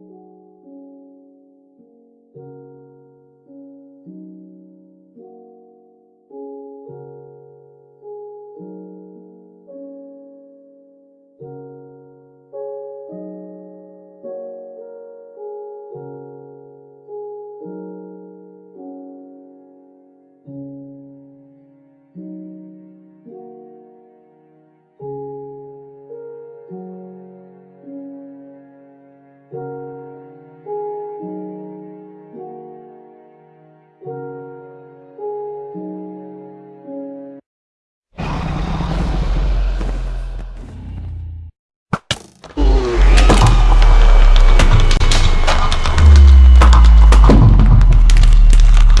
you